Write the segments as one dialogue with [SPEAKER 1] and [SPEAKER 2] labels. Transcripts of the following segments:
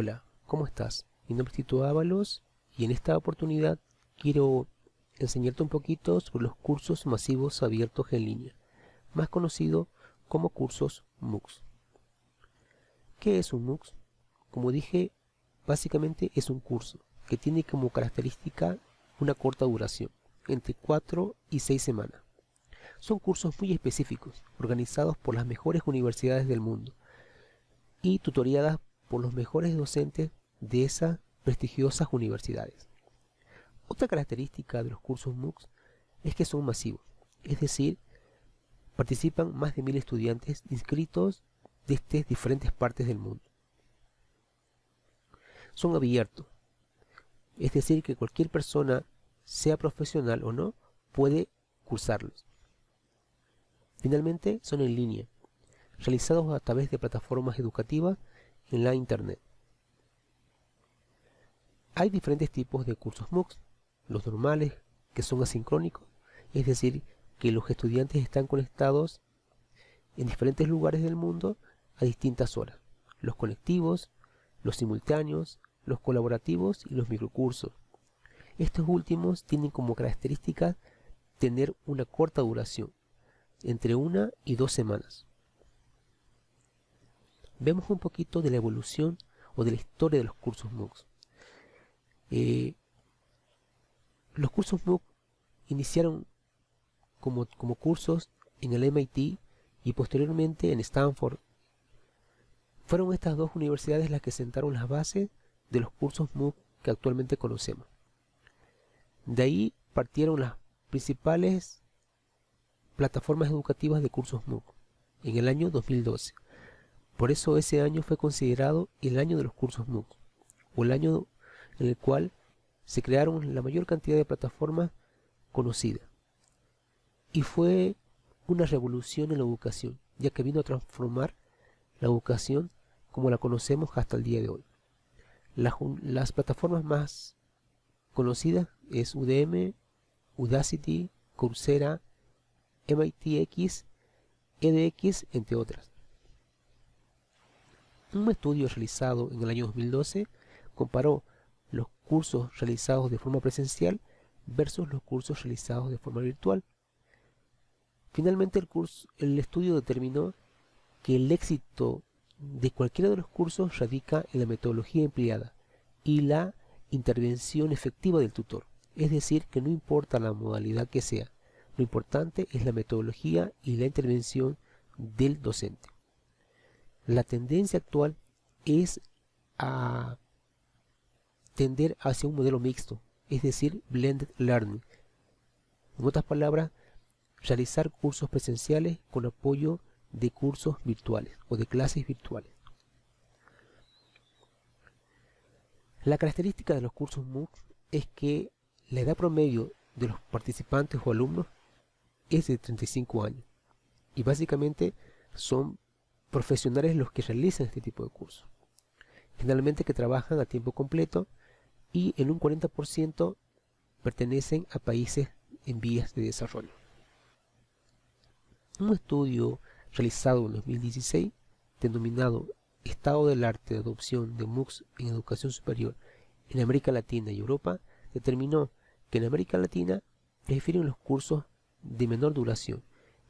[SPEAKER 1] Hola, ¿cómo estás? Mi nombre es Tito Ábalos y en esta oportunidad quiero enseñarte un poquito sobre los cursos masivos abiertos en línea, más conocido como cursos MOOCs. ¿Qué es un MOOC? Como dije, básicamente es un curso que tiene como característica una corta duración, entre 4 y 6 semanas. Son cursos muy específicos, organizados por las mejores universidades del mundo y tutoriadas por los mejores docentes de esas prestigiosas universidades. Otra característica de los cursos MOOCs es que son masivos, es decir, participan más de mil estudiantes inscritos desde diferentes partes del mundo. Son abiertos, es decir, que cualquier persona, sea profesional o no, puede cursarlos. Finalmente, son en línea, realizados a través de plataformas educativas en la Internet. Hay diferentes tipos de cursos MOOCs, los normales, que son asincrónicos, es decir, que los estudiantes están conectados en diferentes lugares del mundo a distintas horas. Los conectivos, los simultáneos, los colaborativos y los microcursos. Estos últimos tienen como característica tener una corta duración, entre una y dos semanas. Vemos un poquito de la evolución o de la historia de los cursos MOOCs. Eh, los cursos MOOC iniciaron como, como cursos en el MIT y posteriormente en Stanford. Fueron estas dos universidades las que sentaron las bases de los cursos MOOC que actualmente conocemos. De ahí partieron las principales plataformas educativas de cursos MOOC en el año 2012. Por eso ese año fue considerado el año de los cursos MOOC, o el año en el cual se crearon la mayor cantidad de plataformas conocidas. Y fue una revolución en la educación, ya que vino a transformar la educación como la conocemos hasta el día de hoy. Las, plataformas más conocidas es UDM, Udacity, Coursera, MITx, edX, entre otras. Un estudio realizado en el año 2012 comparó los cursos realizados de forma presencial versus los cursos realizados de forma virtual. Finalmente el, estudio determinó que el éxito de cualquiera de los cursos radica en la metodología empleada y la intervención efectiva del tutor. Es decir, que no importa la modalidad que sea, lo importante es la metodología y la intervención del docente. La tendencia actual es a tender hacia un modelo mixto, es decir, blended learning. En otras palabras, realizar cursos presenciales con apoyo de cursos virtuales o de clases virtuales. La característica de los cursos MOOC es que la edad promedio de los participantes o alumnos es de 35 años y básicamente son profesionales los que realizan este tipo de cursos. Generalmente que trabajan a tiempo completo y en un 40% pertenecen a países en vías de desarrollo. Un estudio realizado en 2016, denominado Estado del Arte de Adopción de MOOCs en Educación Superior en América Latina y Europa, determinó que en América Latina prefieren los cursos de menor duración,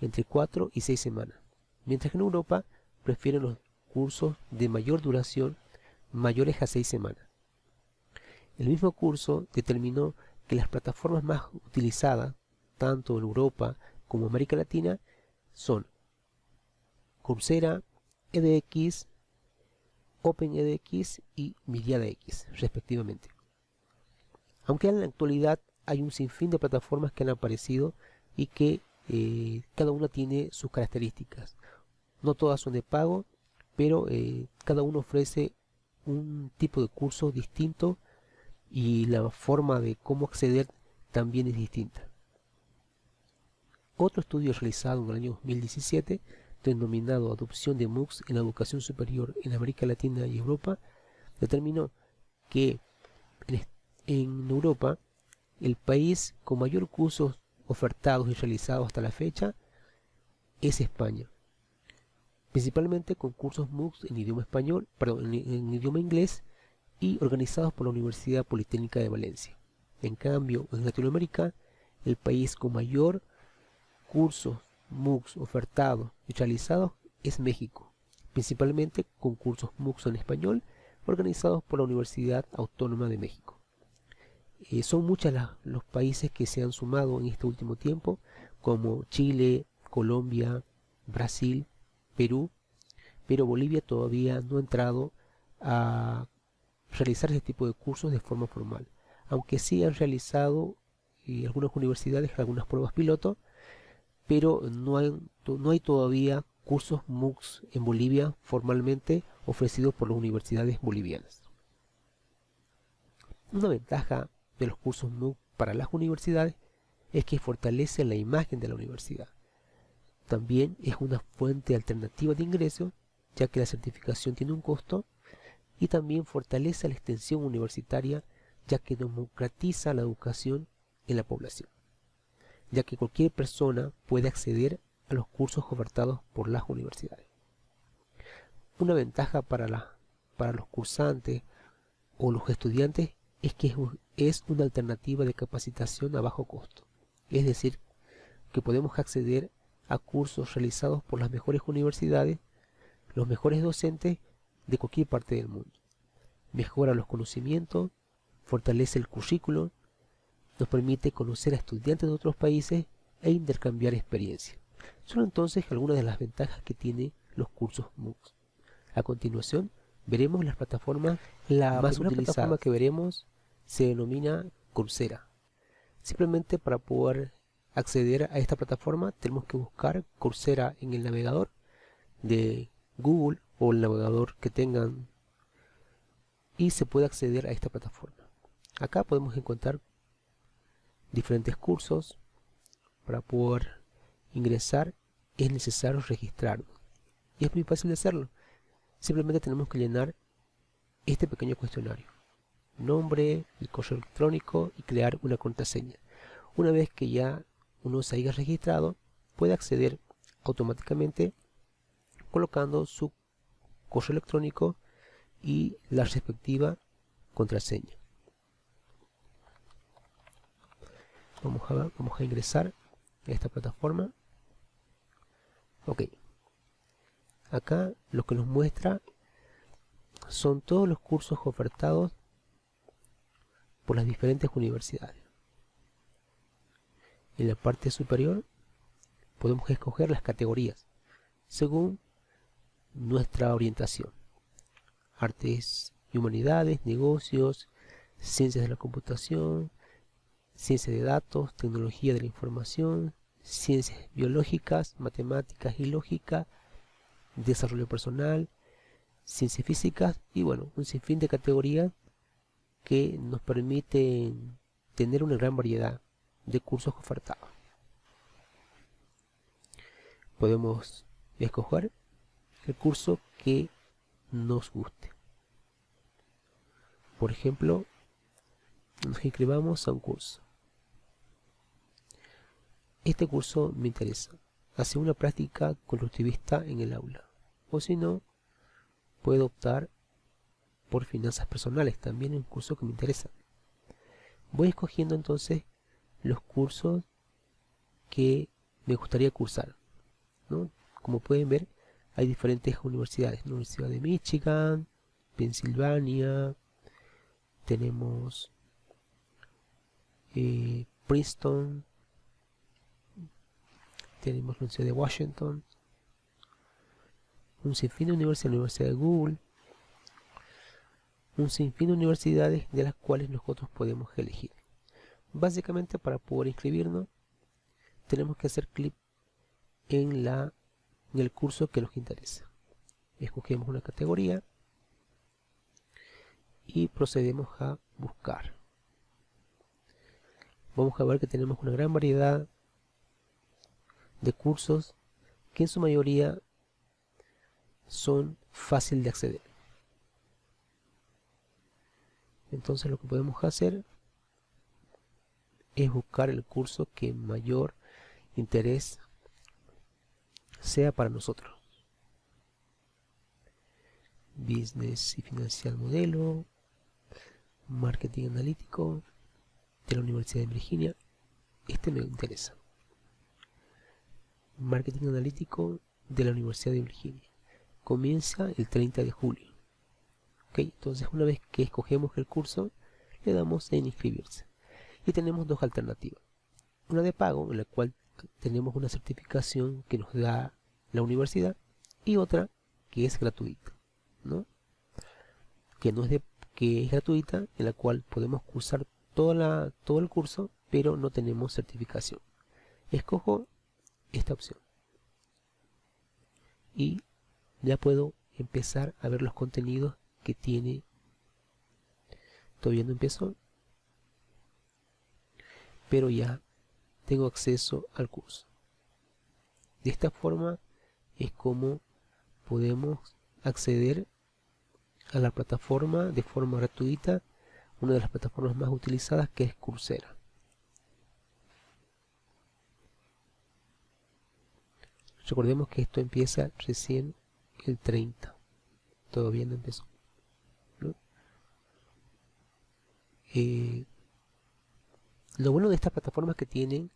[SPEAKER 1] entre 4 y 6 semanas, mientras que en Europa prefieren los cursos de mayor duración, mayores a 6 semanas. El mismo curso determinó que las plataformas más utilizadas, tanto en Europa como América Latina, son Coursera, edX, OpenEDX y MiriadaX, respectivamente. Aunque en la actualidad hay un sinfín de plataformas que han aparecido y que eh, cada una tiene sus características. No todas son de pago, pero eh, cada uno ofrece un tipo de curso distinto y la forma de cómo acceder también es distinta. Otro estudio realizado en el año 2017, denominado Adopción de MOOCs en la educación superior en América Latina y Europa, determinó que en Europa el país con mayor cursos ofertados y realizados hasta la fecha es España. Principalmente con cursos MOOCs en idioma español, en idioma inglés y organizados por la Universidad Politécnica de Valencia. En cambio, en Latinoamérica, el país con mayor cursos MOOCs ofertados y realizados es México, principalmente con cursos MOOCs en español organizados por la Universidad Autónoma de México. Eh, son muchos los países que se han sumado en este último tiempo, como Chile, Colombia, Brasil, Perú, pero Bolivia todavía no ha entrado a realizar este tipo de cursos de forma formal, aunque sí han realizado eh, algunas universidades algunas pruebas piloto, pero no hay, no hay todavía cursos MOOCs en Bolivia formalmente ofrecidos por las universidades bolivianas. Una ventaja de los cursos MOOC para las universidades es que fortalece la imagen de la universidad. También es una fuente alternativa de ingreso, ya que la certificación tiene un costo, y también fortalece la extensión universitaria, ya que democratiza la educación en la población, ya que cualquier persona puede acceder a los cursos ofertados por las universidades. Una ventaja para, para los cursantes o los estudiantes es que es una alternativa de capacitación a bajo costo, es decir, que podemos acceder a cursos realizados por las mejores universidades, los mejores docentes de cualquier parte del mundo. Mejora los conocimientos, fortalece el currículo, nos permite conocer a estudiantes de otros países e intercambiar experiencias. Son entonces algunas de las ventajas que tiene los cursos MOOCs. A continuación, veremos las plataformas la más utilizada plataforma que veremos se denomina Coursera. Simplemente para poder acceder a esta plataforma tenemos que buscar Coursera en el navegador de Google o el navegador que tengan y se puede acceder a esta plataforma. Acá podemos encontrar diferentes cursos. Para poder ingresar es necesario registrarnos. Y es muy fácil de hacerlo. Simplemente tenemos que llenar este pequeño cuestionario. Nombre, el correo electrónico y crear una contraseña. Una vez que ya uno se haya registrado, puede acceder automáticamente colocando su correo electrónico y la respectiva contraseña. Vamos a, vamos a ingresar a esta plataforma. Ok. Acá lo que nos muestra son todos los cursos ofertados por las diferentes universidades. En la parte superior podemos escoger las categorías según nuestra orientación. Artes y humanidades, negocios, ciencias de la computación, ciencia de datos, tecnología de la información, ciencias biológicas, matemáticas y lógica, desarrollo personal, ciencias físicas y bueno, un sinfín de categorías que nos permiten tener una gran variedad de cursos ofertados. Podemos escoger el curso que nos guste. Por ejemplo, nos inscribamos a un curso. Este curso me interesa. Hacer una práctica constructivista en el aula. O si no, puedo optar por finanzas personales. También un curso que me interesa. Voy escogiendo entonces los cursos que me gustaría cursar. Como pueden ver, hay diferentes universidades. La Universidad de Michigan, Pensilvania, tenemos eh, Princeton, tenemos la Universidad de Washington, un sinfín de universidades, la Universidad de Google, un sinfín de universidades de las cuales nosotros podemos elegir. Básicamente para poder inscribirnos tenemos que hacer clic en, la, en el curso que nos interesa. Escogemos una categoría y procedemos a buscar. Vamos a ver que tenemos una gran variedad de cursos que en su mayoría son fácil de acceder. Entonces lo que podemos hacer es buscar el curso que mayor interés sea para nosotros. Business y financial modelo, marketing analítico de la Universidad de Virginia. Este me interesa. Marketing analítico de la Universidad de Virginia. Comienza el 30 de julio. Ok entonces una vez que escogemos el curso le damos en inscribirse y tenemos dos alternativas. Una de pago en la cual tenemos una certificación que nos da la universidad y otra que es gratuita ¿no? que no es de que es gratuita en la cual podemos cursar toda la, todo el curso pero no tenemos certificación. Escojo esta opción. Y ya puedo empezar a ver los contenidos que tiene. Todavía no empezó pero ya tengo acceso al curso. De esta forma es como podemos acceder a la plataforma de forma gratuita una de las plataformas más utilizadas que es Coursera. Recordemos que esto empieza recién el 30 todavía no empezó eh, lo bueno de estas plataformas que tienen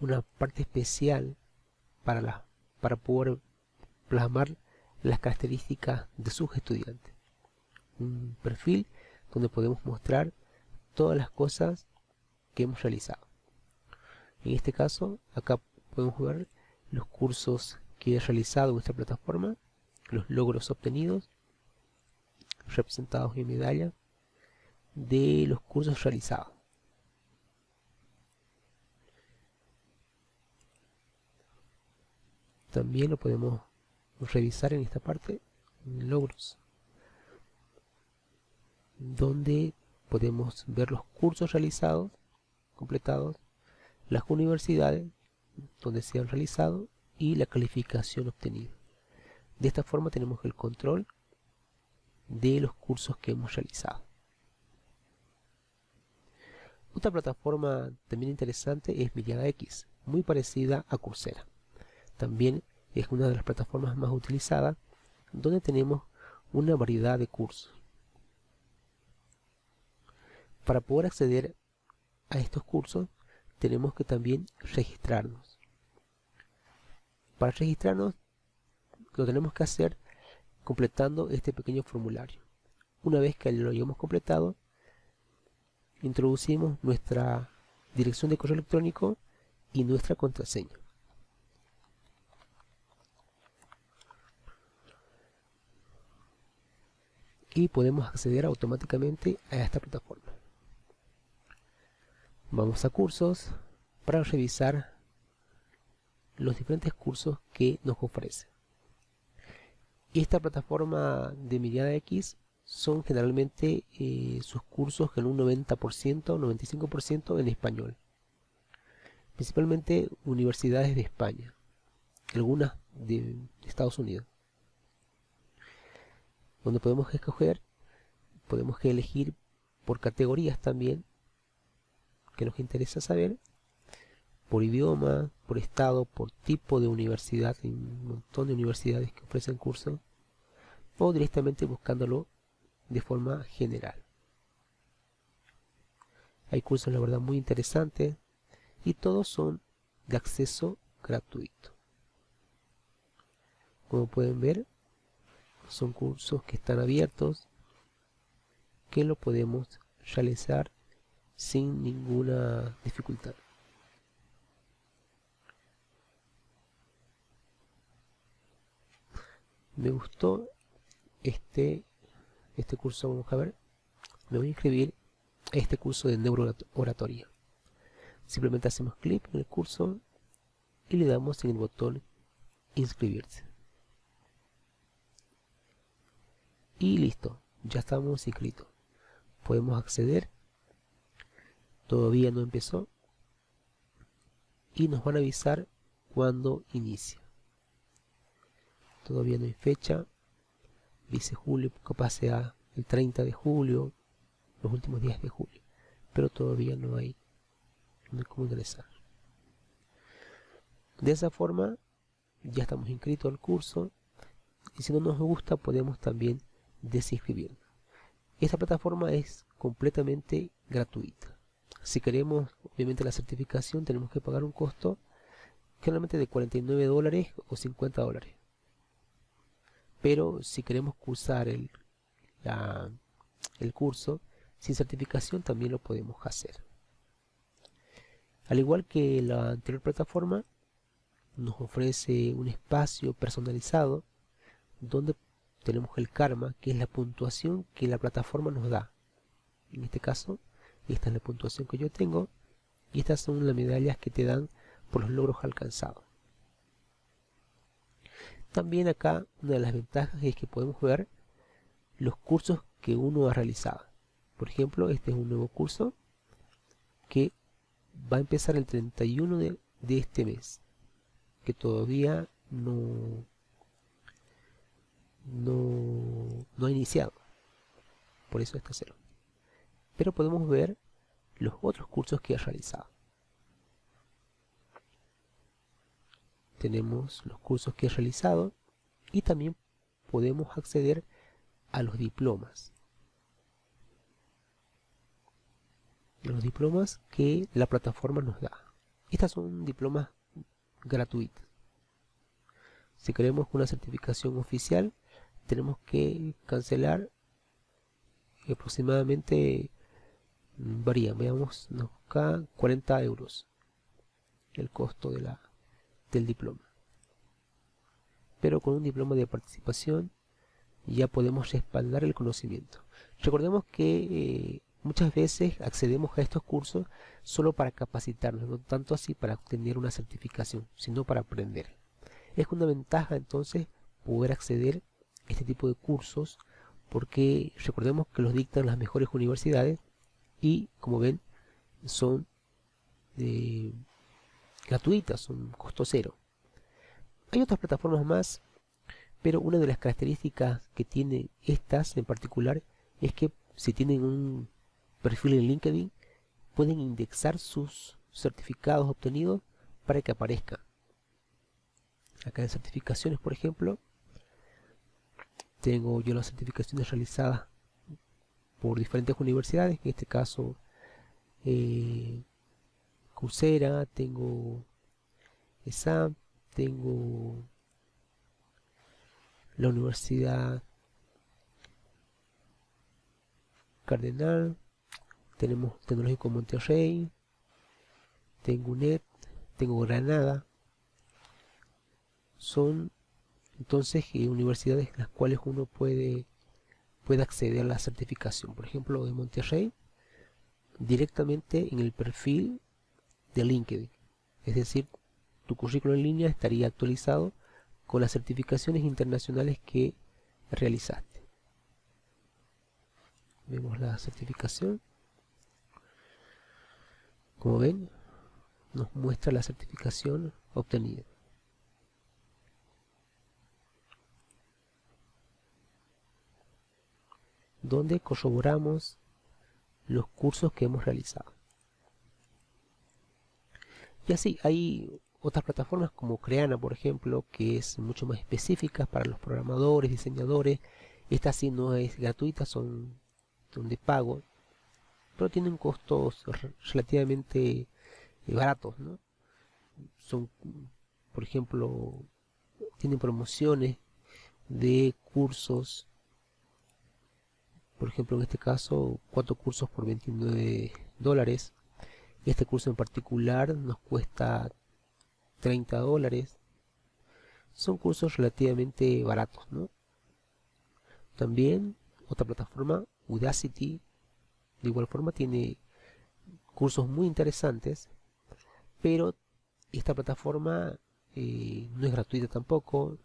[SPEAKER 1] una parte especial para, para poder plasmar las características de sus estudiantes. Un perfil donde podemos mostrar todas las cosas que hemos realizado. En este caso, acá podemos ver los cursos que he realizado en esta plataforma, los logros obtenidos, representados en medalla, de los cursos realizados. También lo podemos revisar en esta parte, logros, donde podemos ver los cursos realizados, completados, las universidades donde se han realizado y la calificación obtenida. De esta forma tenemos el control de los cursos que hemos realizado. Otra plataforma también interesante es Miriada X, muy parecida a Coursera. También es una de las plataformas más utilizadas donde tenemos una variedad de cursos. Para poder acceder a estos cursos tenemos que también registrarnos. Para registrarnos lo tenemos que hacer completando este pequeño formulario. Una vez que lo hayamos completado, introducimos nuestra dirección de correo electrónico y nuestra contraseña. y podemos acceder automáticamente a esta plataforma. Vamos a cursos para revisar los diferentes cursos que nos ofrece. Esta plataforma de Mirada X son generalmente eh, sus cursos en un 90%, 95% en español. Principalmente universidades de España, algunas de Estados Unidos donde podemos escoger, podemos elegir por categorías también, que nos interesa saber, por idioma, por estado, por tipo de universidad, hay un montón de universidades que ofrecen cursos, o directamente buscándolo de forma general. Hay cursos la verdad muy interesantes y todos son de acceso gratuito. Como pueden ver, son cursos que están abiertos que lo podemos realizar sin ninguna dificultad me gustó este este curso vamos a ver me voy a inscribir a este curso de neurooratoria simplemente hacemos clic en el curso y le damos en el botón inscribirse y listo, ya estamos inscritos. Podemos acceder. Todavía no empezó. Y nos van a avisar cuando inicia. Todavía no hay fecha. Dice julio, capaz sea el 30 de julio, los últimos días de julio. Pero todavía no hay, no hay cómo ingresar. De esa forma, ya estamos inscritos al curso. Y si no nos gusta, podemos también desinscribirnos. esta plataforma es completamente gratuita. Si queremos, obviamente, la certificación, tenemos que pagar un costo generalmente de 49 dólares o 50 dólares. Pero si queremos cursar el, el curso sin certificación, también lo podemos hacer. Al igual que la anterior plataforma, nos ofrece un espacio personalizado donde tenemos el karma, que es la puntuación que la plataforma nos da. En este caso, esta es la puntuación que yo tengo y estas son las medallas que te dan por los logros alcanzados. También acá una de las ventajas es que podemos ver los cursos que uno ha realizado. Por ejemplo, este es un nuevo curso que va a empezar el 31 de, de este mes, que todavía no, no, no ha iniciado. Por eso está cero. Pero podemos ver los otros cursos que ha realizado. Tenemos los cursos que he realizado y también podemos acceder a los diplomas. Los diplomas que la plataforma nos da. Estas son diplomas gratuitas. Si queremos una certificación oficial, tenemos que cancelar aproximadamente varía, veamos, acá 40 euros el costo de la, del diploma. Pero con un diploma de participación ya podemos respaldar el conocimiento. Recordemos que eh, muchas veces accedemos a estos cursos solo para capacitarnos, no tanto así para obtener una certificación, sino para aprender. Es una ventaja entonces poder acceder este tipo de cursos porque recordemos que los dictan las mejores universidades y como ven son eh, gratuitas, son costo cero. Hay otras plataformas más, pero una de las características que tiene estas en particular es que si tienen un perfil en LinkedIn pueden indexar sus certificados obtenidos para que aparezcan. Acá en certificaciones, por ejemplo, tengo yo las certificaciones realizadas por diferentes universidades, en este caso eh, Coursera, tengo ESAM, tengo la Universidad Cardenal, tenemos Tecnológico Monterrey, tengo UNED, tengo Granada, son entonces eh, universidades las cuales uno puede, puede acceder a la certificación. Por ejemplo, de Monterrey, directamente en el perfil de LinkedIn. Es decir, tu currículo en línea estaría actualizado con las certificaciones internacionales que realizaste. Vemos la certificación. Como ven, nos muestra la certificación obtenida. donde corroboramos los cursos que hemos realizado. Y así, hay otras plataformas como Creana, por ejemplo, que es mucho más específica para los programadores, diseñadores. Esta sí no es gratuita, son, de pago, pero tienen costos relativamente eh, baratos, Son, por ejemplo, tienen promociones de cursos por ejemplo en este caso cuatro cursos por 29 dólares este curso en particular nos cuesta 30 dólares son cursos relativamente baratos ¿no? también otra plataforma Udacity de igual forma tiene cursos muy interesantes pero esta plataforma eh, no es gratuita tampoco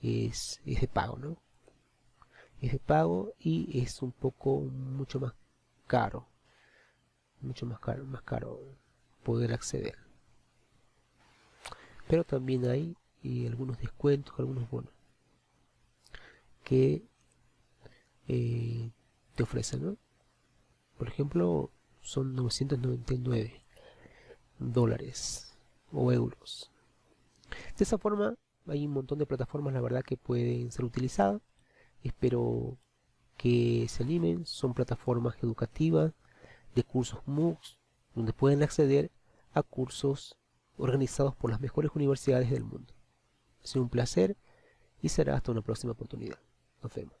[SPEAKER 1] es, es de pago ¿no? es de pago y es un poco mucho más caro mucho más caro más caro poder acceder. Pero también hay y algunos descuentos algunos bonos que eh, te ofrecen ¿no? por ejemplo son 999 dólares o euros. De esa forma hay un montón de plataformas la verdad que pueden ser utilizadas. Espero que se animen. Son plataformas educativas de cursos MOOCs donde pueden acceder a cursos organizados por las mejores universidades del mundo. Ha sido un placer y será hasta una próxima oportunidad. Nos vemos.